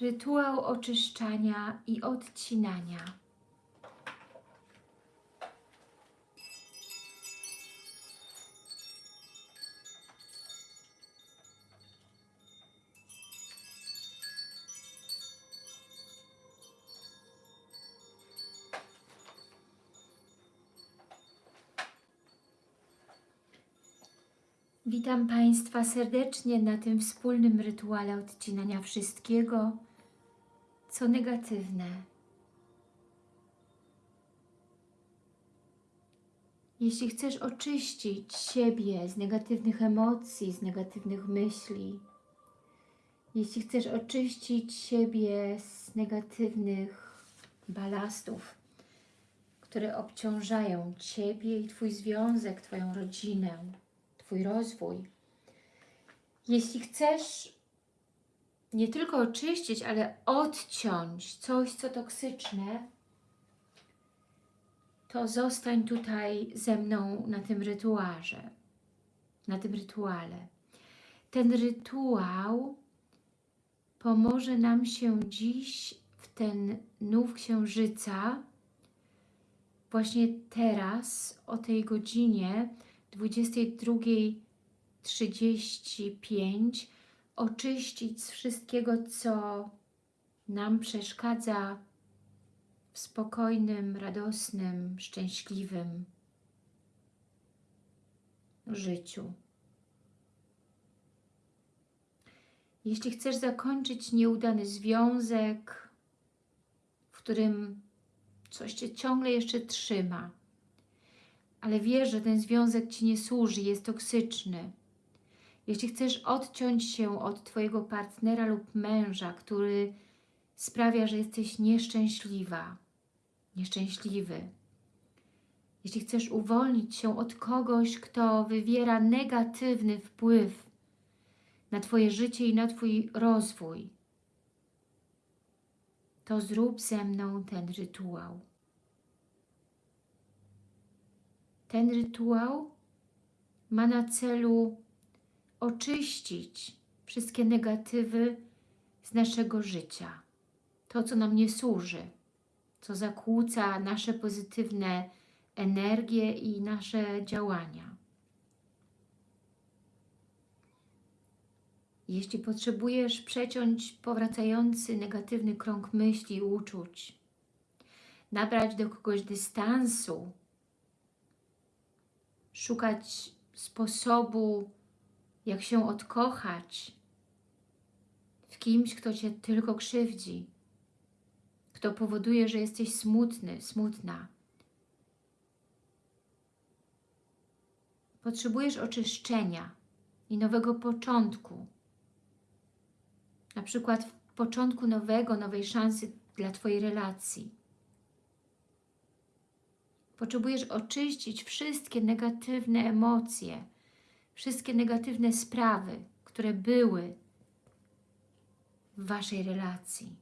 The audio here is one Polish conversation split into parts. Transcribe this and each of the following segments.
rytuał oczyszczania i odcinania. Witam Państwa serdecznie na tym wspólnym rytuale odcinania wszystkiego, co negatywne. Jeśli chcesz oczyścić siebie z negatywnych emocji, z negatywnych myśli, jeśli chcesz oczyścić siebie z negatywnych balastów, które obciążają Ciebie i Twój związek, Twoją rodzinę, Twój rozwój. Jeśli chcesz nie tylko oczyścić, ale odciąć coś, co toksyczne, to zostań tutaj ze mną na tym rytuarze, na tym rytuale. Ten rytuał pomoże nam się dziś w ten nów księżyca, właśnie teraz, o tej godzinie, 22.35 oczyścić z wszystkiego, co nam przeszkadza w spokojnym, radosnym, szczęśliwym życiu. Jeśli chcesz zakończyć nieudany związek, w którym coś Cię ciągle jeszcze trzyma, ale wiesz, że ten związek Ci nie służy, jest toksyczny. Jeśli chcesz odciąć się od Twojego partnera lub męża, który sprawia, że jesteś nieszczęśliwa, nieszczęśliwy, jeśli chcesz uwolnić się od kogoś, kto wywiera negatywny wpływ na Twoje życie i na Twój rozwój, to zrób ze mną ten rytuał. Ten rytuał ma na celu oczyścić wszystkie negatywy z naszego życia. To, co nam nie służy, co zakłóca nasze pozytywne energie i nasze działania. Jeśli potrzebujesz przeciąć powracający negatywny krąg myśli i uczuć, nabrać do kogoś dystansu, szukać sposobu, jak się odkochać w kimś, kto Cię tylko krzywdzi, kto powoduje, że jesteś smutny, smutna. Potrzebujesz oczyszczenia i nowego początku. Na przykład początku nowego, nowej szansy dla Twojej relacji. Potrzebujesz oczyścić wszystkie negatywne emocje, wszystkie negatywne sprawy, które były w Waszej relacji.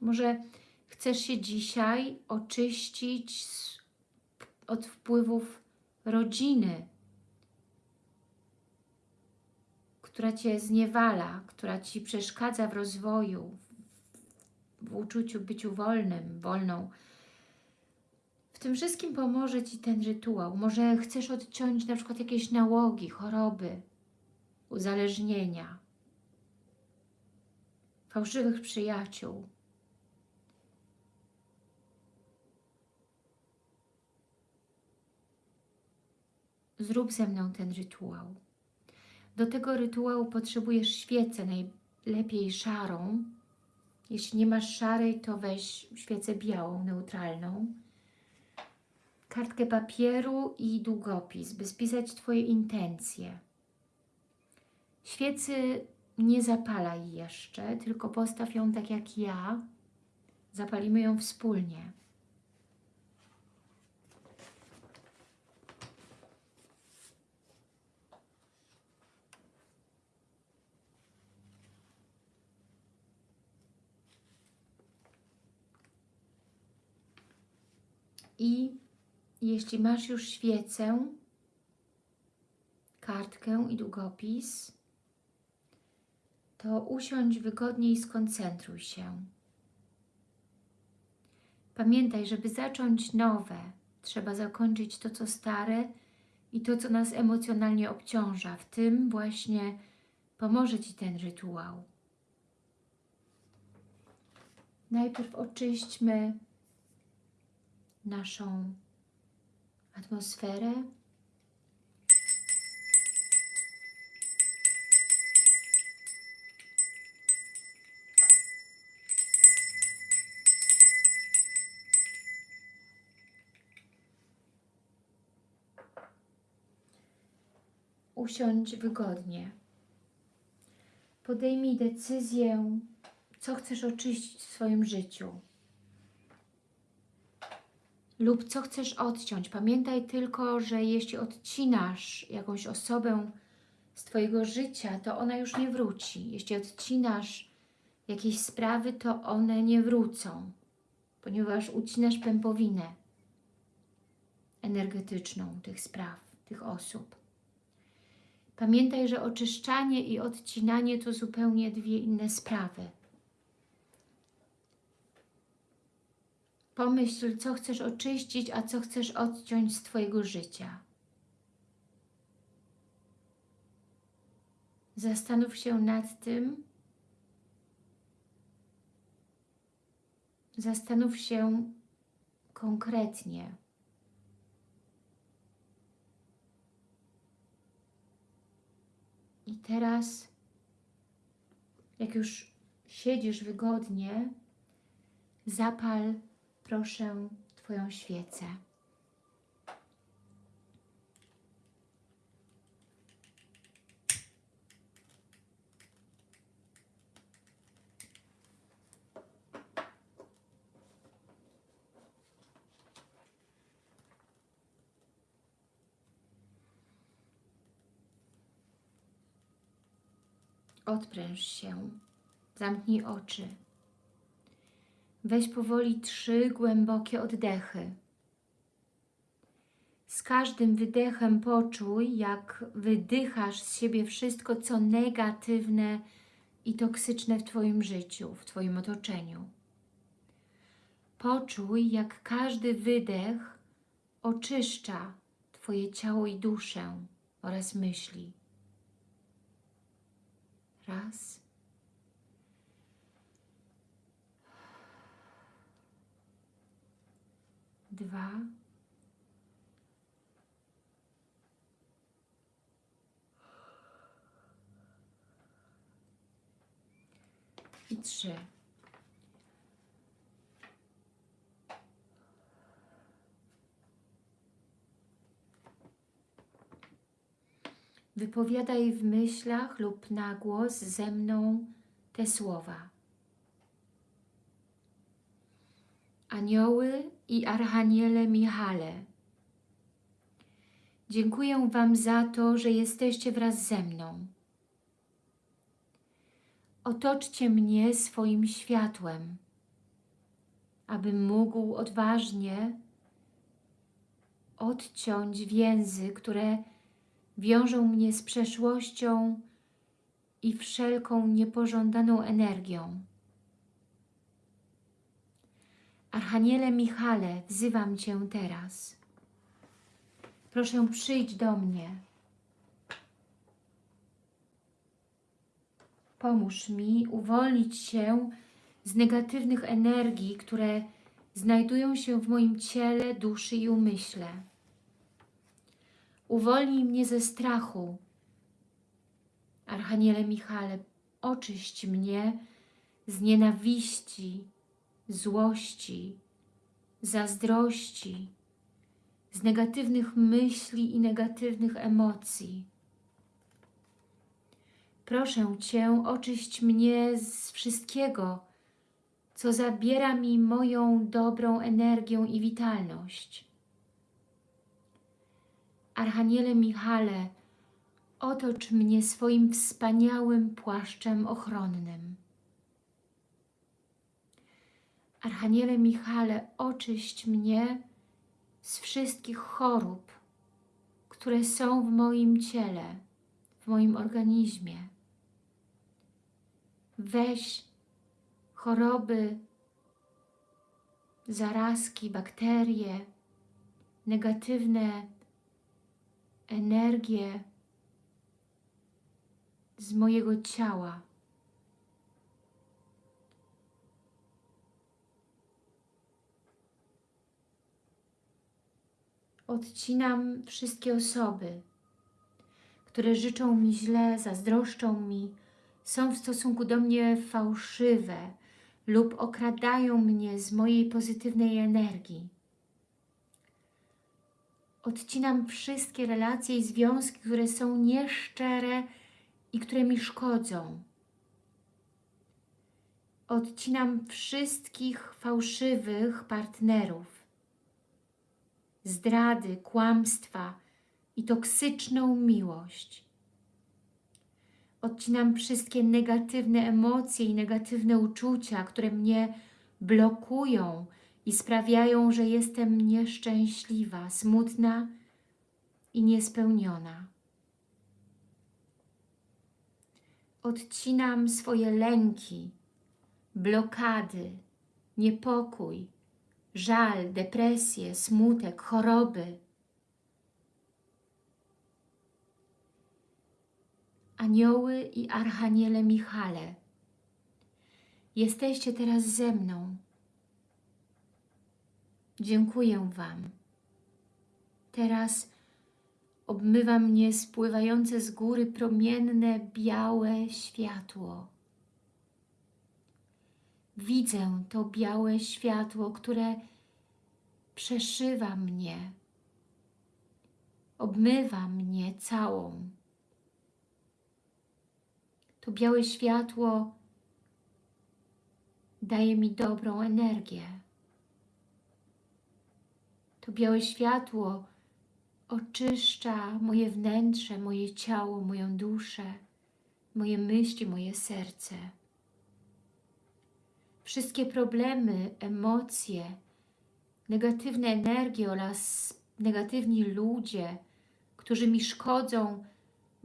Może chcesz się dzisiaj oczyścić od wpływów rodziny, która Cię zniewala, która Ci przeszkadza w rozwoju, w uczuciu byciu wolnym, wolną. W tym wszystkim pomoże Ci ten rytuał. Może chcesz odciąć na przykład jakieś nałogi, choroby, uzależnienia, fałszywych przyjaciół. Zrób ze mną ten rytuał. Do tego rytuału potrzebujesz świecę, najlepiej szarą, jeśli nie masz szarej, to weź świecę białą, neutralną. Kartkę papieru i długopis, by spisać Twoje intencje. Świecy nie zapalaj jeszcze, tylko postaw ją tak jak ja. Zapalimy ją wspólnie. I jeśli masz już świecę, kartkę i długopis, to usiądź wygodnie i skoncentruj się. Pamiętaj, żeby zacząć nowe, trzeba zakończyć to, co stare i to, co nas emocjonalnie obciąża. W tym właśnie pomoże Ci ten rytuał. Najpierw oczyśćmy naszą atmosferę. Usiądź wygodnie. Podejmij decyzję, co chcesz oczyścić w swoim życiu lub co chcesz odciąć. Pamiętaj tylko, że jeśli odcinasz jakąś osobę z Twojego życia, to ona już nie wróci. Jeśli odcinasz jakieś sprawy, to one nie wrócą, ponieważ ucinasz pępowinę energetyczną tych spraw, tych osób. Pamiętaj, że oczyszczanie i odcinanie to zupełnie dwie inne sprawy. Pomyśl, co chcesz oczyścić, a co chcesz odciąć z Twojego życia. Zastanów się nad tym. Zastanów się konkretnie. I teraz, jak już siedzisz wygodnie, zapal proszę Twoją świecę. Odpręż się, zamknij oczy. Weź powoli trzy głębokie oddechy. Z każdym wydechem poczuj, jak wydychasz z siebie wszystko, co negatywne i toksyczne w Twoim życiu, w Twoim otoczeniu. Poczuj, jak każdy wydech oczyszcza Twoje ciało i duszę oraz myśli. Raz. Dwa, i trzy. Wypowiadaj w myślach lub na głos ze mną te słowa. Anioły i Archaniele Michale, dziękuję Wam za to, że jesteście wraz ze mną. Otoczcie mnie swoim światłem, abym mógł odważnie odciąć więzy, które wiążą mnie z przeszłością i wszelką niepożądaną energią. Archaniele Michale, wzywam Cię teraz. Proszę przyjdź do mnie. Pomóż mi uwolnić się z negatywnych energii, które znajdują się w moim ciele, duszy i umyśle. Uwolnij mnie ze strachu. Archaniele Michale, oczyść mnie z nienawiści, złości, zazdrości, z negatywnych myśli i negatywnych emocji. Proszę Cię, oczyść mnie z wszystkiego, co zabiera mi moją dobrą energię i witalność. Archaniele Michale, otocz mnie swoim wspaniałym płaszczem ochronnym. Archaniele Michale, oczyść mnie z wszystkich chorób, które są w moim ciele, w moim organizmie. weź choroby, zarazki, bakterie, negatywne energie z mojego ciała. Odcinam wszystkie osoby, które życzą mi źle, zazdroszczą mi, są w stosunku do mnie fałszywe lub okradają mnie z mojej pozytywnej energii. Odcinam wszystkie relacje i związki, które są nieszczere i które mi szkodzą. Odcinam wszystkich fałszywych partnerów, zdrady, kłamstwa i toksyczną miłość. Odcinam wszystkie negatywne emocje i negatywne uczucia, które mnie blokują i sprawiają, że jestem nieszczęśliwa, smutna i niespełniona. Odcinam swoje lęki, blokady, niepokój, żal, depresję, smutek, choroby. Anioły i Archaniele Michale, jesteście teraz ze mną. Dziękuję Wam. Teraz obmywa mnie spływające z góry promienne, białe światło. Widzę to białe światło, które przeszywa mnie, obmywa mnie całą. To białe światło daje mi dobrą energię. To białe światło oczyszcza moje wnętrze, moje ciało, moją duszę, moje myśli, moje serce. Wszystkie problemy, emocje, negatywne energie oraz negatywni ludzie, którzy mi szkodzą,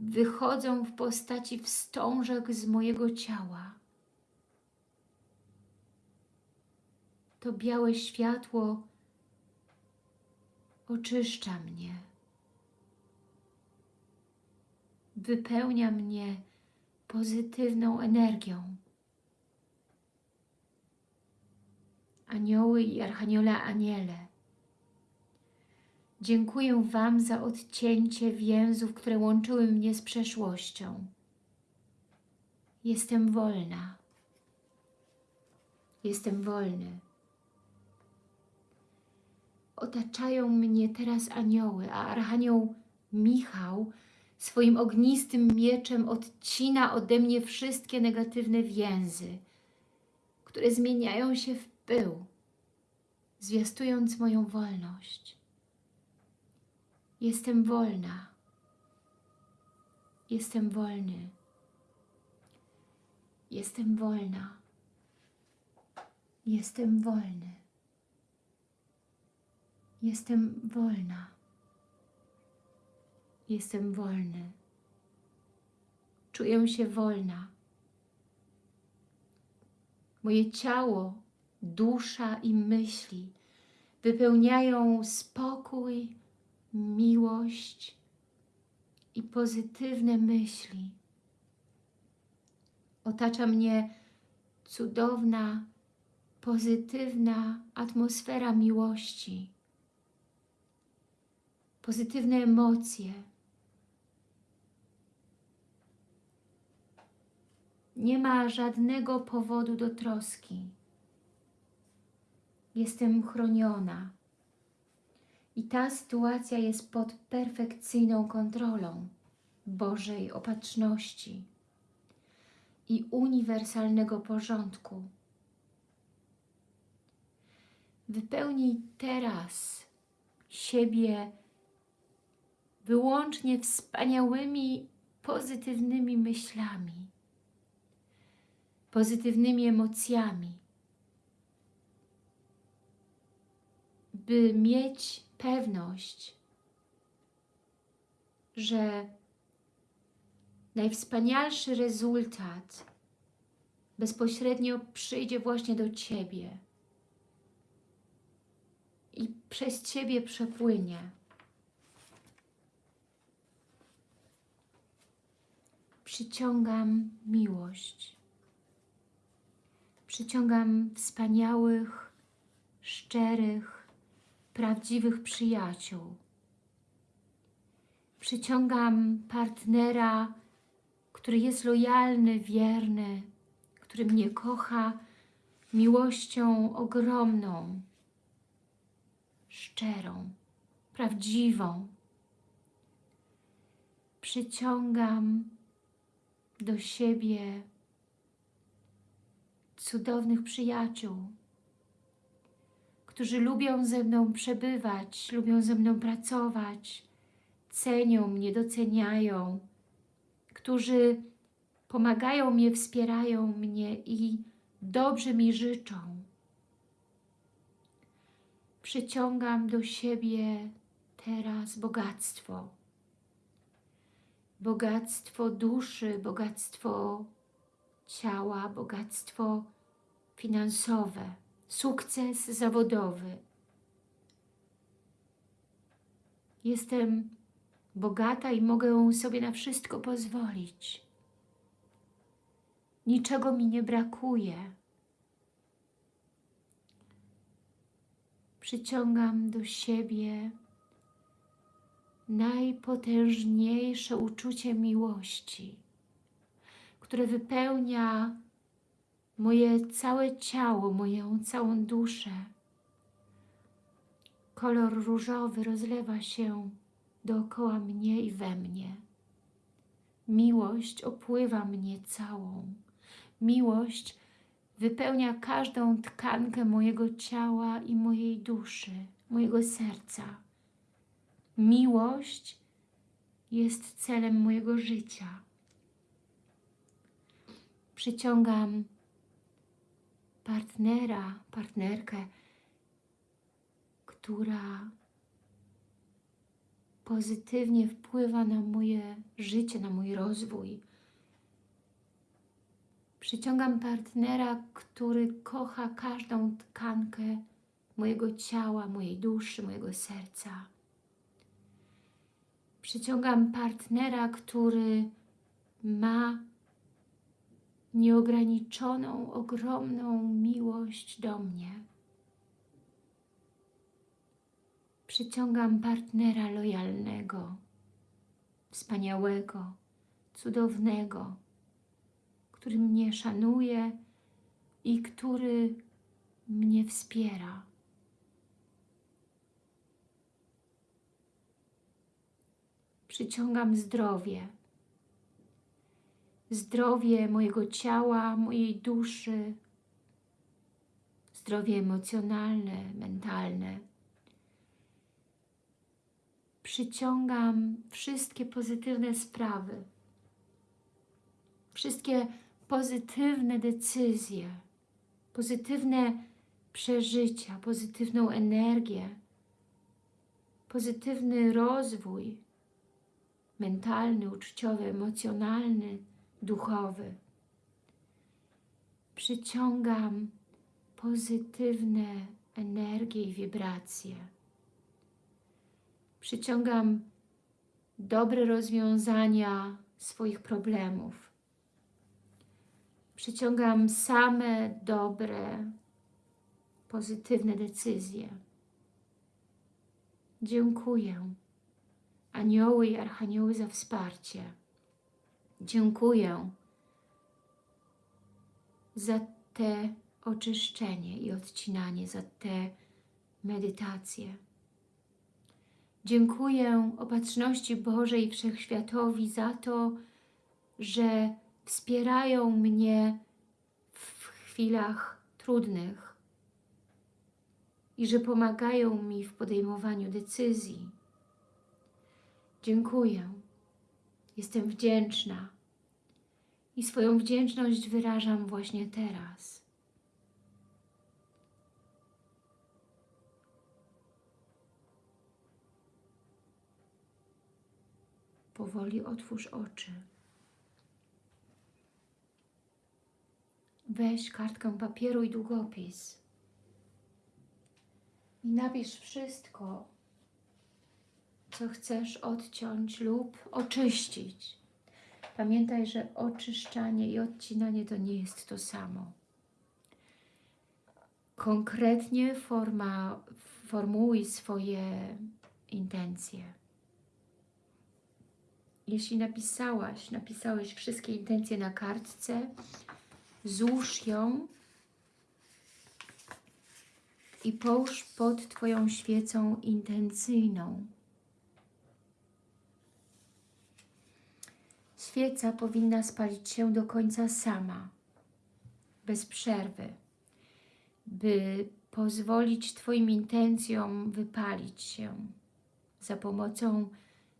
wychodzą w postaci wstążek z mojego ciała. To białe światło oczyszcza mnie, wypełnia mnie pozytywną energią. Anioły i Archaniola Aniele, dziękuję Wam za odcięcie więzów, które łączyły mnie z przeszłością. Jestem wolna. Jestem wolny. Otaczają mnie teraz anioły, a Archanioł Michał swoim ognistym mieczem odcina ode mnie wszystkie negatywne więzy, które zmieniają się w pył, zwiastując moją wolność. Jestem wolna. Jestem wolny. Jestem wolna. Jestem wolny. Jestem wolna. Jestem wolny. Czuję się wolna. Moje ciało, dusza i myśli wypełniają spokój, miłość i pozytywne myśli. Otacza mnie cudowna, pozytywna atmosfera miłości pozytywne emocje. Nie ma żadnego powodu do troski. Jestem chroniona. I ta sytuacja jest pod perfekcyjną kontrolą Bożej opatrzności i uniwersalnego porządku. Wypełnij teraz siebie wyłącznie wspaniałymi, pozytywnymi myślami, pozytywnymi emocjami, by mieć pewność, że najwspanialszy rezultat bezpośrednio przyjdzie właśnie do Ciebie i przez Ciebie przepłynie. Przyciągam miłość. Przyciągam wspaniałych, szczerych, prawdziwych przyjaciół. Przyciągam partnera, który jest lojalny, wierny, który mnie kocha miłością ogromną, szczerą, prawdziwą. Przyciągam do siebie cudownych przyjaciół, którzy lubią ze mną przebywać, lubią ze mną pracować, cenią mnie, doceniają, którzy pomagają mnie, wspierają mnie i dobrze mi życzą. Przyciągam do siebie teraz bogactwo. Bogactwo duszy, bogactwo ciała, bogactwo finansowe, sukces zawodowy. Jestem bogata i mogę sobie na wszystko pozwolić. Niczego mi nie brakuje. Przyciągam do siebie najpotężniejsze uczucie miłości, które wypełnia moje całe ciało, moją całą duszę. Kolor różowy rozlewa się dookoła mnie i we mnie. Miłość opływa mnie całą. Miłość wypełnia każdą tkankę mojego ciała i mojej duszy, mojego serca. Miłość jest celem mojego życia. Przyciągam partnera, partnerkę, która pozytywnie wpływa na moje życie, na mój rozwój. Przyciągam partnera, który kocha każdą tkankę mojego ciała, mojej duszy, mojego serca. Przyciągam partnera, który ma nieograniczoną, ogromną miłość do mnie. Przyciągam partnera lojalnego, wspaniałego, cudownego, który mnie szanuje i który mnie wspiera. Przyciągam zdrowie, zdrowie mojego ciała, mojej duszy, zdrowie emocjonalne, mentalne. Przyciągam wszystkie pozytywne sprawy, wszystkie pozytywne decyzje, pozytywne przeżycia, pozytywną energię, pozytywny rozwój mentalny, uczuciowy, emocjonalny, duchowy. Przyciągam pozytywne energie i wibracje. Przyciągam dobre rozwiązania swoich problemów. Przyciągam same dobre, pozytywne decyzje. Dziękuję anioły i archanioły za wsparcie. Dziękuję za te oczyszczenie i odcinanie, za te medytacje. Dziękuję Opatrzności Bożej Wszechświatowi za to, że wspierają mnie w chwilach trudnych i że pomagają mi w podejmowaniu decyzji. Dziękuję. Jestem wdzięczna. I swoją wdzięczność wyrażam właśnie teraz. Powoli otwórz oczy. weź kartkę papieru i długopis i napisz wszystko, co chcesz odciąć lub oczyścić. Pamiętaj, że oczyszczanie i odcinanie to nie jest to samo. Konkretnie forma, formułuj swoje intencje. Jeśli napisałaś, napisałeś wszystkie intencje na kartce, złóż ją i połóż pod Twoją świecą intencyjną. Świeca powinna spalić się do końca sama, bez przerwy, by pozwolić Twoim intencjom wypalić się za pomocą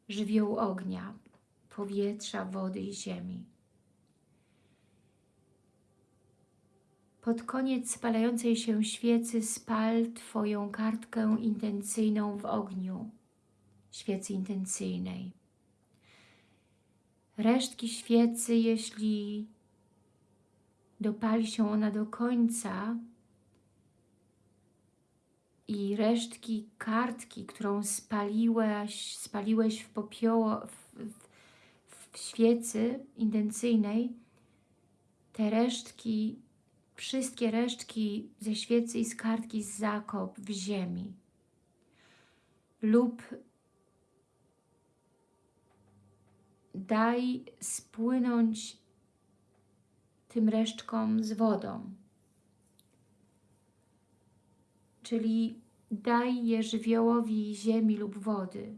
żywiołu ognia, powietrza, wody i ziemi. Pod koniec spalającej się świecy spal Twoją kartkę intencyjną w ogniu, świecy intencyjnej. Resztki świecy, jeśli dopali się ona do końca i resztki kartki, którą spaliłeś, spaliłeś w popioło, w, w, w świecy intencyjnej, te resztki wszystkie resztki ze świecy i z kartki zakop w ziemi lub daj spłynąć tym resztkom z wodą. Czyli daj je żywiołowi ziemi lub wody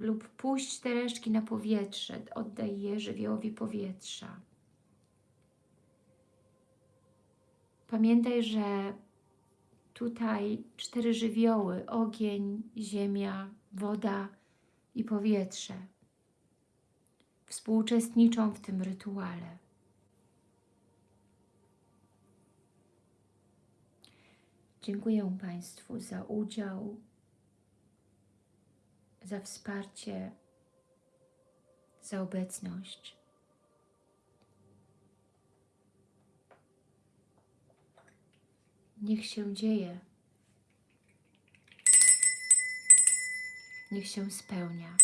lub puść te resztki na powietrze, oddaj je żywiołowi powietrza. Pamiętaj, że tutaj cztery żywioły, ogień, ziemia, woda i powietrze współuczestniczą w tym rytuale. Dziękuję Państwu za udział, za wsparcie, za obecność. Niech się dzieje. Niech się spełnia.